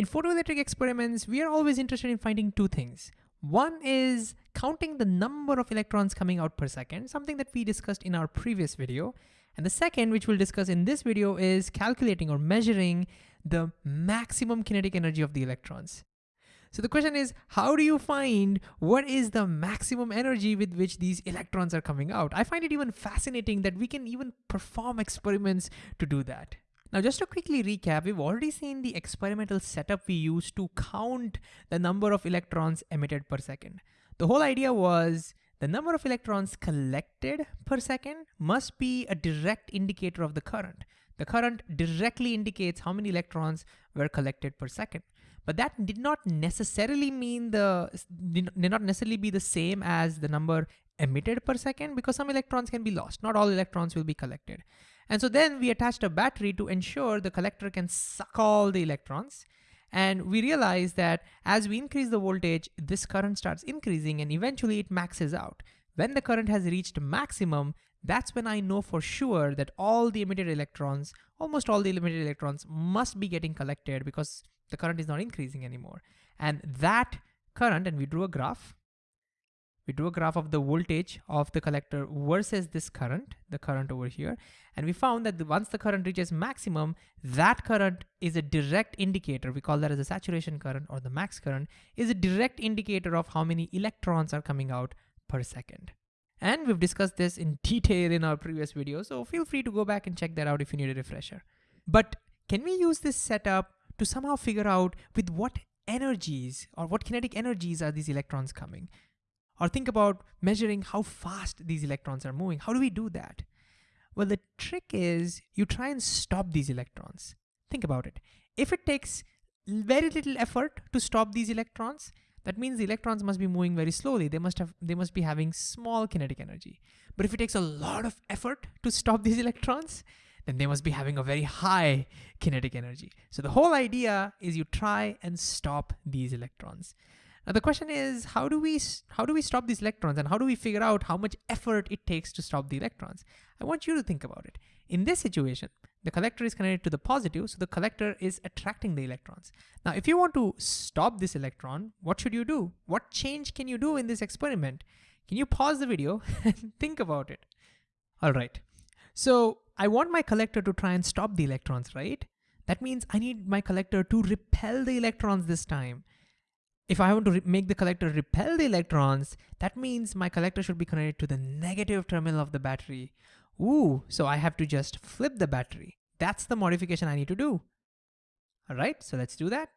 In photoelectric experiments, we are always interested in finding two things. One is counting the number of electrons coming out per second, something that we discussed in our previous video. And the second, which we'll discuss in this video, is calculating or measuring the maximum kinetic energy of the electrons. So the question is, how do you find what is the maximum energy with which these electrons are coming out? I find it even fascinating that we can even perform experiments to do that. Now, just to quickly recap, we've already seen the experimental setup we used to count the number of electrons emitted per second. The whole idea was the number of electrons collected per second must be a direct indicator of the current. The current directly indicates how many electrons were collected per second. But that did not necessarily mean the, did not necessarily be the same as the number emitted per second because some electrons can be lost. Not all electrons will be collected. And so then we attached a battery to ensure the collector can suck all the electrons. And we realized that as we increase the voltage, this current starts increasing and eventually it maxes out. When the current has reached maximum, that's when I know for sure that all the emitted electrons, almost all the emitted electrons must be getting collected because the current is not increasing anymore. And that current, and we drew a graph, we drew a graph of the voltage of the collector versus this current, the current over here. And we found that the, once the current reaches maximum, that current is a direct indicator. We call that as a saturation current or the max current is a direct indicator of how many electrons are coming out per second. And we've discussed this in detail in our previous video. So feel free to go back and check that out if you need a refresher. But can we use this setup to somehow figure out with what energies or what kinetic energies are these electrons coming? Or think about measuring how fast these electrons are moving. How do we do that? Well, the trick is you try and stop these electrons. Think about it. If it takes very little effort to stop these electrons, that means the electrons must be moving very slowly. They must have they must be having small kinetic energy. But if it takes a lot of effort to stop these electrons, then they must be having a very high kinetic energy. So the whole idea is you try and stop these electrons. Now the question is, how do we how do we stop these electrons and how do we figure out how much effort it takes to stop the electrons? I want you to think about it. In this situation, the collector is connected to the positive, so the collector is attracting the electrons. Now, if you want to stop this electron, what should you do? What change can you do in this experiment? Can you pause the video and think about it? All right. So I want my collector to try and stop the electrons, right? That means I need my collector to repel the electrons this time. If I want to make the collector repel the electrons, that means my collector should be connected to the negative terminal of the battery. Ooh, so I have to just flip the battery. That's the modification I need to do. All right, so let's do that.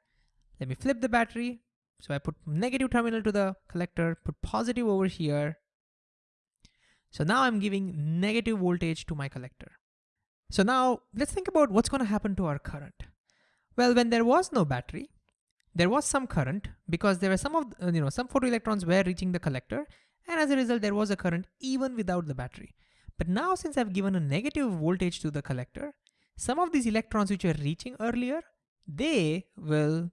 Let me flip the battery. So I put negative terminal to the collector, put positive over here. So now I'm giving negative voltage to my collector. So now let's think about what's gonna happen to our current. Well, when there was no battery, there was some current because there were some of, uh, you know, some photoelectrons were reaching the collector and as a result, there was a current even without the battery. But now since I've given a negative voltage to the collector, some of these electrons which were reaching earlier, they will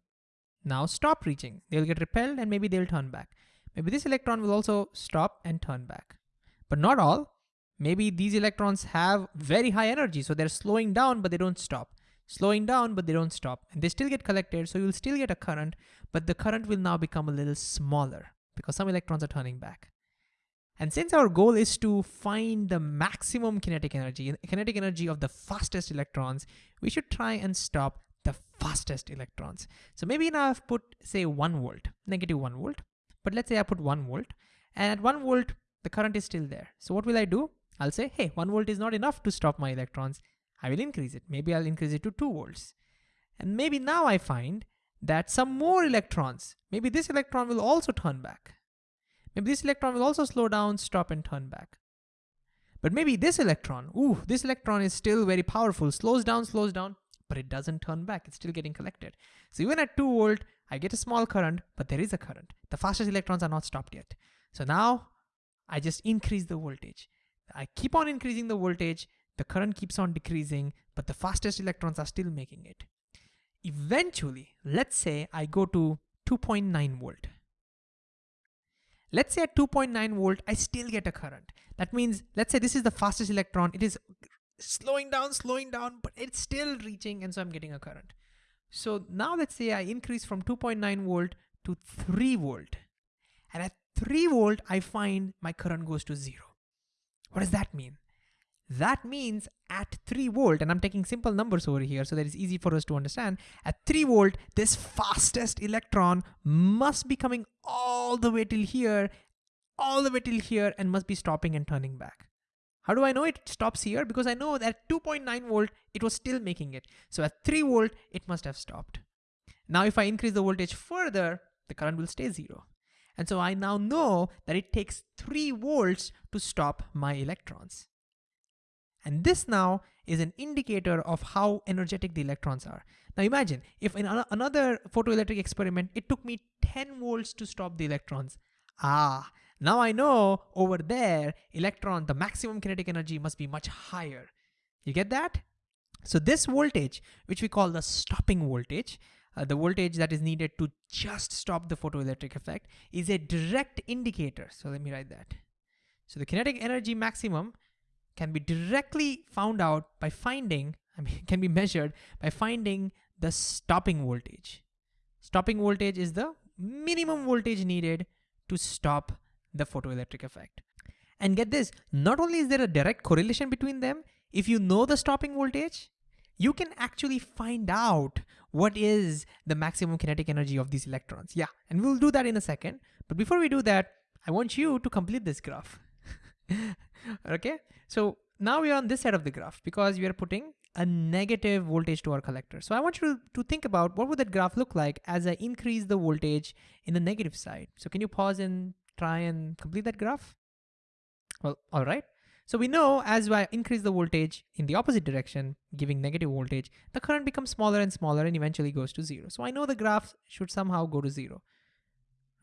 now stop reaching. They'll get repelled and maybe they'll turn back. Maybe this electron will also stop and turn back. But not all. Maybe these electrons have very high energy, so they're slowing down, but they don't stop slowing down, but they don't stop. And they still get collected, so you'll still get a current, but the current will now become a little smaller because some electrons are turning back. And since our goal is to find the maximum kinetic energy, kinetic energy of the fastest electrons, we should try and stop the fastest electrons. So maybe now I've put, say, one volt, negative one volt, but let's say I put one volt, and at one volt, the current is still there. So what will I do? I'll say, hey, one volt is not enough to stop my electrons. I will increase it. Maybe I'll increase it to 2 volts. And maybe now I find that some more electrons, maybe this electron will also turn back. Maybe this electron will also slow down, stop and turn back. But maybe this electron, ooh, this electron is still very powerful, slows down, slows down, but it doesn't turn back. It's still getting collected. So even at 2 volt, I get a small current, but there is a current. The fastest electrons are not stopped yet. So now I just increase the voltage. I keep on increasing the voltage the current keeps on decreasing, but the fastest electrons are still making it. Eventually, let's say I go to 2.9 volt. Let's say at 2.9 volt, I still get a current. That means, let's say this is the fastest electron. It is slowing down, slowing down, but it's still reaching, and so I'm getting a current. So now let's say I increase from 2.9 volt to 3 volt. And at 3 volt, I find my current goes to zero. What does that mean? That means at 3 volt, and I'm taking simple numbers over here so that it's easy for us to understand. At 3 volt, this fastest electron must be coming all the way till here, all the way till here, and must be stopping and turning back. How do I know it stops here? Because I know that 2.9 volt, it was still making it. So at 3 volt, it must have stopped. Now if I increase the voltage further, the current will stay zero. And so I now know that it takes 3 volts to stop my electrons. And this now is an indicator of how energetic the electrons are. Now imagine if in another photoelectric experiment, it took me 10 volts to stop the electrons. Ah, now I know over there, electron, the maximum kinetic energy must be much higher. You get that? So this voltage, which we call the stopping voltage, uh, the voltage that is needed to just stop the photoelectric effect is a direct indicator. So let me write that. So the kinetic energy maximum can be directly found out by finding, I mean, can be measured by finding the stopping voltage. Stopping voltage is the minimum voltage needed to stop the photoelectric effect. And get this, not only is there a direct correlation between them, if you know the stopping voltage, you can actually find out what is the maximum kinetic energy of these electrons. Yeah, and we'll do that in a second. But before we do that, I want you to complete this graph. okay, so now we are on this side of the graph because we are putting a negative voltage to our collector. So I want you to, to think about what would that graph look like as I increase the voltage in the negative side. So can you pause and try and complete that graph? Well, all right. So we know as I increase the voltage in the opposite direction, giving negative voltage, the current becomes smaller and smaller and eventually goes to zero. So I know the graph should somehow go to zero.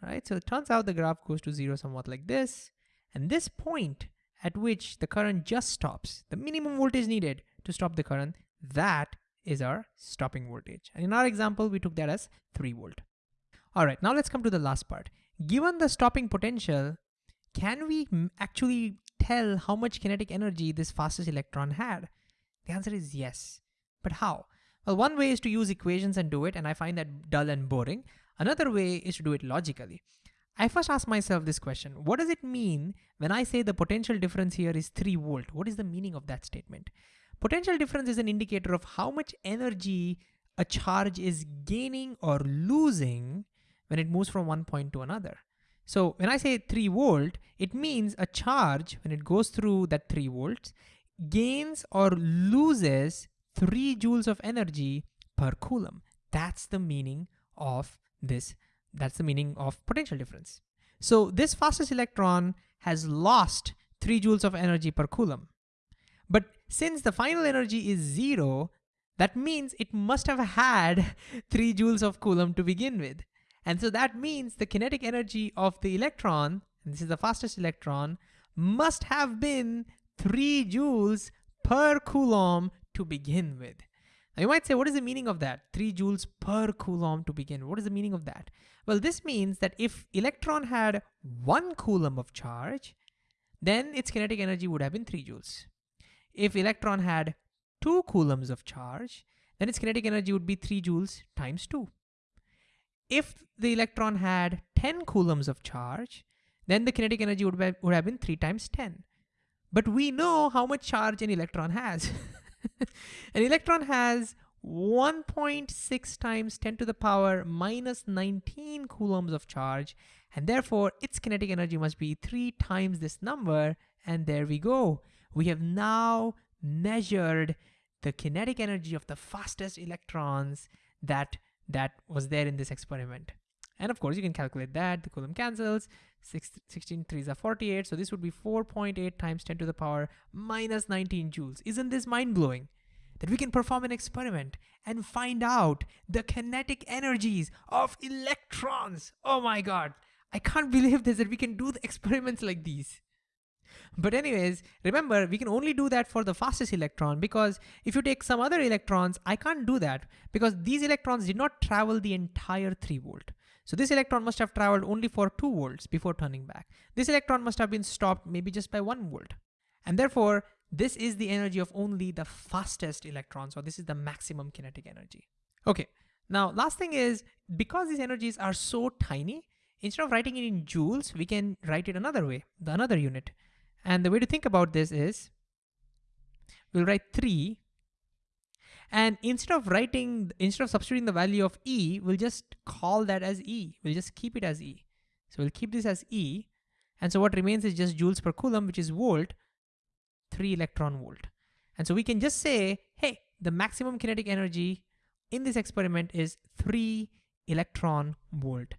All right, so it turns out the graph goes to zero somewhat like this. And this point at which the current just stops, the minimum voltage needed to stop the current, that is our stopping voltage. And in our example, we took that as 3 volt. All right, now let's come to the last part. Given the stopping potential, can we actually tell how much kinetic energy this fastest electron had? The answer is yes. But how? Well, one way is to use equations and do it, and I find that dull and boring. Another way is to do it logically. I first ask myself this question, what does it mean when I say the potential difference here is 3 volt? What is the meaning of that statement? Potential difference is an indicator of how much energy a charge is gaining or losing when it moves from one point to another. So when I say 3 volt, it means a charge, when it goes through that 3 volts, gains or loses 3 joules of energy per coulomb. That's the meaning of this that's the meaning of potential difference. So this fastest electron has lost 3 joules of energy per coulomb. But since the final energy is zero, that means it must have had 3 joules of coulomb to begin with. And so that means the kinetic energy of the electron, and this is the fastest electron, must have been 3 joules per coulomb to begin with. Now you might say, what is the meaning of that? 3 joules per coulomb to begin. What is the meaning of that? Well, this means that if electron had 1 coulomb of charge, then its kinetic energy would have been 3 joules. If electron had 2 coulombs of charge, then its kinetic energy would be 3 joules times 2. If the electron had 10 coulombs of charge, then the kinetic energy would, be, would have been 3 times 10. But we know how much charge an electron has. An electron has 1.6 times 10 to the power minus 19 coulombs of charge and therefore its kinetic energy must be three times this number and there we go. We have now measured the kinetic energy of the fastest electrons that that was there in this experiment. And of course you can calculate that, the coulomb cancels, Six, 16 3s are 48, so this would be 4.8 times 10 to the power minus 19 joules. Isn't this mind-blowing? That we can perform an experiment and find out the kinetic energies of electrons. Oh my god, I can't believe this, that we can do the experiments like these. But anyways, remember, we can only do that for the fastest electron because if you take some other electrons, I can't do that because these electrons did not travel the entire 3 volt. So this electron must have traveled only for 2 volts before turning back. This electron must have been stopped maybe just by 1 volt. And therefore, this is the energy of only the fastest electrons, or this is the maximum kinetic energy. Okay, Now, last thing is, because these energies are so tiny, instead of writing it in joules, we can write it another way, the another unit. And the way to think about this is, we'll write three, and instead of writing, instead of substituting the value of E, we'll just call that as E. We'll just keep it as E. So we'll keep this as E. And so what remains is just joules per coulomb, which is volt, three electron volt. And so we can just say, hey, the maximum kinetic energy in this experiment is three electron volt.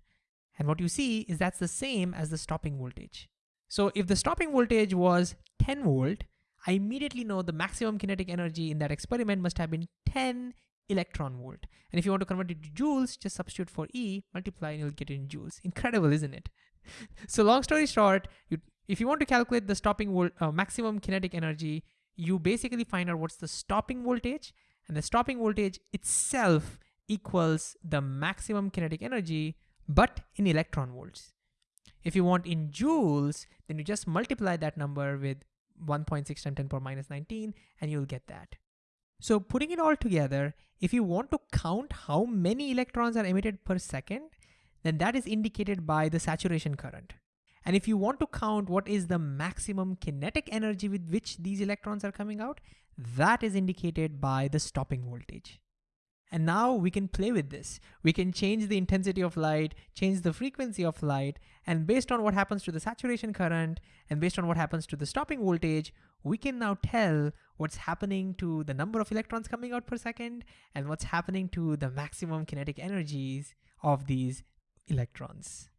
And what you see is that's the same as the stopping voltage. So if the stopping voltage was 10 volt, I immediately know the maximum kinetic energy in that experiment must have been 10 electron volt. And if you want to convert it to joules, just substitute for E, multiply, and you'll get it in joules. Incredible, isn't it? so long story short, you, if you want to calculate the stopping volt, uh, maximum kinetic energy, you basically find out what's the stopping voltage, and the stopping voltage itself equals the maximum kinetic energy, but in electron volts. If you want in joules, then you just multiply that number with 1.6 times 10 power minus 19, and you'll get that. So putting it all together, if you want to count how many electrons are emitted per second, then that is indicated by the saturation current. And if you want to count what is the maximum kinetic energy with which these electrons are coming out, that is indicated by the stopping voltage. And now we can play with this. We can change the intensity of light, change the frequency of light, and based on what happens to the saturation current and based on what happens to the stopping voltage, we can now tell what's happening to the number of electrons coming out per second and what's happening to the maximum kinetic energies of these electrons.